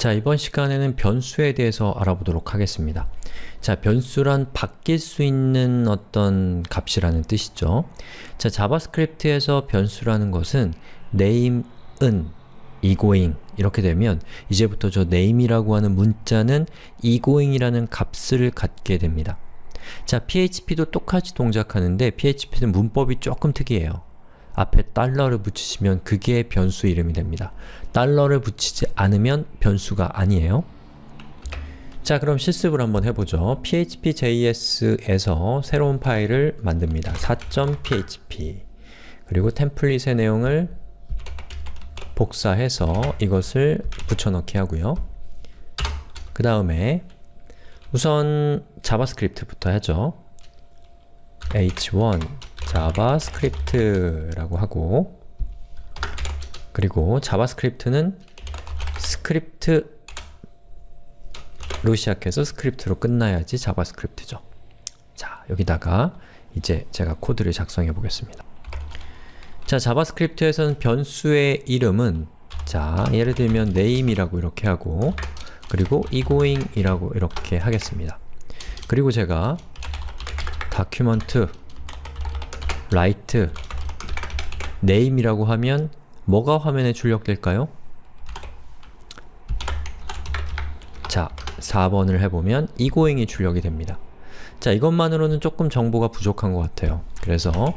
자, 이번 시간에는 변수에 대해서 알아보도록 하겠습니다. 자, 변수란 바뀔 수 있는 어떤 값이라는 뜻이죠. 자, JavaScript에서 변수라는 것은 name은 egoing 이렇게 되면 이제부터 저 name이라고 하는 문자는 egoing이라는 값을 갖게 됩니다. 자, PHP도 똑같이 동작하는데 PHP는 문법이 조금 특이해요. 앞에 달러를 붙이시면 그게 변수 이름이 됩니다. 달러를 붙이지 않으면 변수가 아니에요. 자 그럼 실습을 한번 해보죠. php.js에서 새로운 파일을 만듭니다. 4.php 그리고 template의 내용을 복사해서 이것을 붙여넣기 하고요. 그 다음에 우선 JavaScript부터 하죠. h1 JavaScript라고 하고 그리고 JavaScript는 스크립트로 시작해서 스크립트로 끝나야지 JavaScript죠. 자, 여기다가 이제 제가 코드를 작성해 보겠습니다. 자, JavaScript에서는 변수의 이름은 자, 예를 들면 name이라고 이렇게 하고 그리고 egoing이라고 이렇게 하겠습니다. 그리고 제가 document write name이라고 하면 뭐가 화면에 출력될까요? 자, 4번을 해보면 egoing이 출력이 됩니다. 자, 이것만으로는 조금 정보가 부족한 것 같아요. 그래서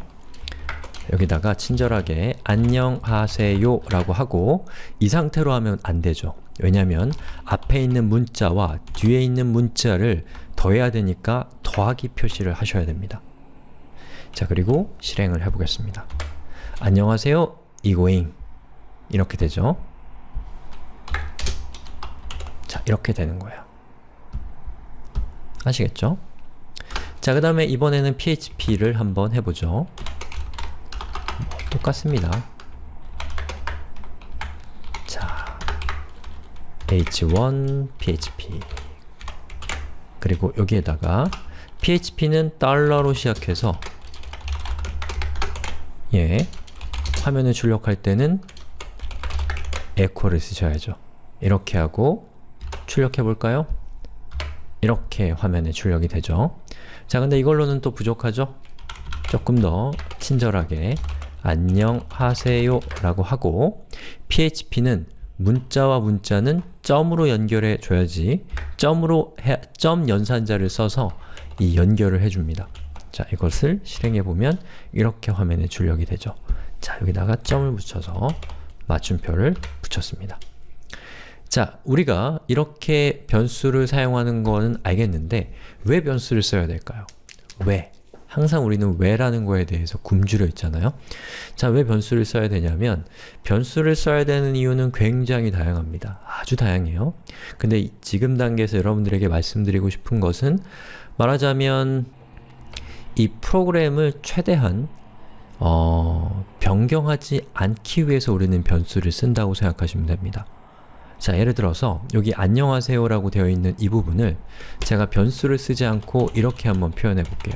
여기다가 친절하게 안녕하세요 라고 하고 이 상태로 하면 안 되죠. 왜냐면 앞에 있는 문자와 뒤에 있는 문자를 더해야 되니까 더하기 표시를 하셔야 됩니다. 자, 그리고 실행을 해보겠습니다. 안녕하세요, egoing 이렇게 되죠. 자, 이렇게 되는 거예요. 아시겠죠? 자, 그 다음에 이번에는 PHP를 한번 해보죠. 뭐, 똑같습니다. 자, h1 php 그리고 여기에다가 php는 달러로 시작해서 예, 화면을 출력할 때는 echo를 쓰셔야죠. 이렇게 하고 출력해 볼까요? 이렇게 화면에 출력이 되죠. 자, 근데 이걸로는 또 부족하죠? 조금 더 친절하게 안녕하세요 라고 하고 php는 문자와 문자는 점으로 연결해 줘야지 점으로 해, 점 연산자를 써서 이 연결을 해줍니다. 자, 이것을 실행해보면 이렇게 화면에 출력이 되죠. 자, 여기다가 점을 붙여서 맞춤표를 붙였습니다. 자, 우리가 이렇게 변수를 사용하는 거는 알겠는데 왜 변수를 써야 될까요? 왜? 항상 우리는 왜라는 거에 대해서 굶주려 있잖아요. 자, 왜 변수를 써야 되냐면 변수를 써야 되는 이유는 굉장히 다양합니다. 아주 다양해요. 근데 지금 단계에서 여러분들에게 말씀드리고 싶은 것은 말하자면 이 프로그램을 최대한 어, 변경하지 않기 위해서 우리는 변수를 쓴다고 생각하시면 됩니다. 자, 예를 들어서 여기 안녕하세요 라고 되어 있는 이 부분을 제가 변수를 쓰지 않고 이렇게 한번 표현해 볼게요.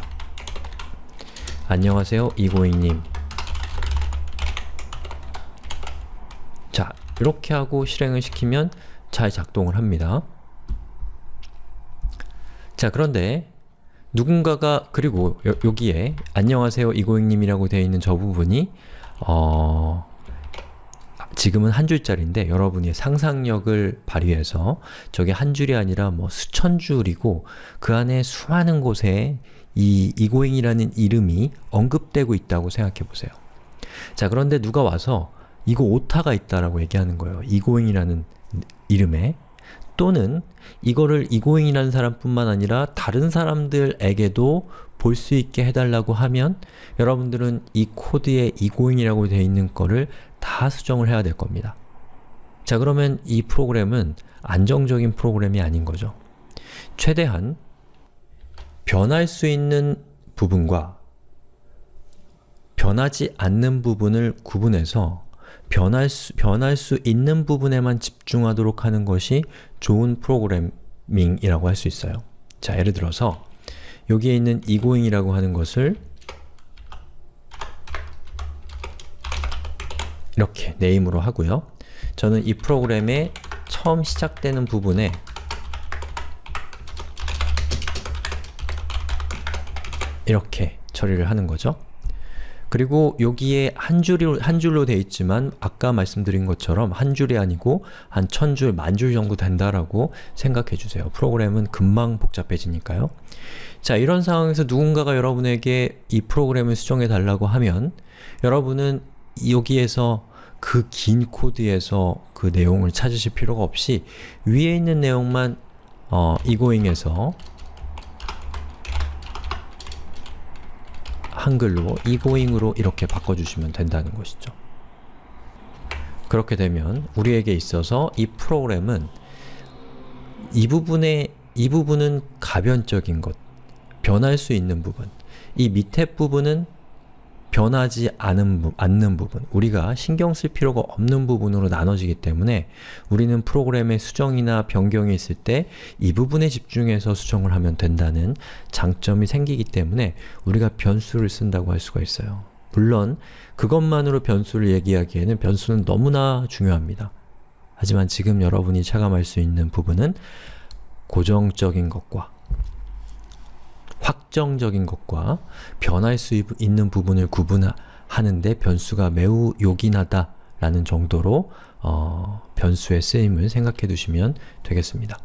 안녕하세요, 이고잉님. 자, 이렇게 하고 실행을 시키면 잘 작동을 합니다. 자, 그런데 누군가가 그리고 여, 여기에 안녕하세요 이고잉님이라고 되어 있는 저 부분이 어... 지금은 한 줄짜리인데 여러분이 상상력을 발휘해서 저게 한 줄이 아니라 뭐 수천 줄이고 그 안에 수많은 곳에 이 이고잉이라는 이름이 언급되고 있다고 생각해 보세요. 자 그런데 누가 와서 이거 오타가 있다라고 얘기하는 거예요. 이고잉이라는 이름에 또는 이거를 이고잉이라는 사람뿐만 아니라 다른 사람들에게도 볼 수 있게 해달라고 하면 여러분들은 이 코드에 이고잉이라고 되어 있는 거를 다 수정을 해야 될 겁니다. 자 그러면 이 프로그램은 안정적인 프로그램이 아닌 거죠. 최대한 변할 수 있는 부분과 변하지 않는 부분을 구분해서 변할 수, 변할 수 있는 부분에만 집중하도록 하는 것이 좋은 프로그래밍이라고 할 수 있어요. 자, 예를 들어서 여기에 있는 egoing이라고 하는 것을 이렇게 네임으로 하고요. 저는 이 프로그램의 처음 시작되는 부분에 이렇게 처리를 하는 거죠. 그리고 여기에 한 줄로, 한 줄로 되어 있지만 아까 말씀드린 것처럼 한 줄이 아니고 한 천 줄, 만 줄 정도 된다라고 생각해 주세요. 프로그램은 금방 복잡해지니까요. 자, 이런 상황에서 누군가가 여러분에게 이 프로그램을 수정해 달라고 하면 여러분은 여기에서 그 긴 코드에서 그 내용을 찾으실 필요가 없이 위에 있는 내용만 어, 이고잉에서 한글로 이고잉으로 이렇게 바꿔주시면 된다는 것이죠. 그렇게 되면 우리에게 있어서 이 프로그램은 이 부분에 이 부분은 가변적인 것, 변할 수 있는 부분, 이 밑에 부분은 변하지 않은, 부, 않는 부분, 우리가 신경 쓸 필요가 없는 부분으로 나눠지기 때문에 우리는 프로그램의 수정이나 변경이 있을 때 이 부분에 집중해서 수정을 하면 된다는 장점이 생기기 때문에 우리가 변수를 쓴다고 할 수가 있어요. 물론 그것만으로 변수를 얘기하기에는 변수는 너무나 중요합니다. 하지만 지금 여러분이 체감할 수 있는 부분은 고정적인 것과 확정적인 것과 변할 수 있는 부분을 구분하는데 변수가 매우 요긴하다 라는 정도로 어, 변수의 쓰임을 생각해 두시면 되겠습니다.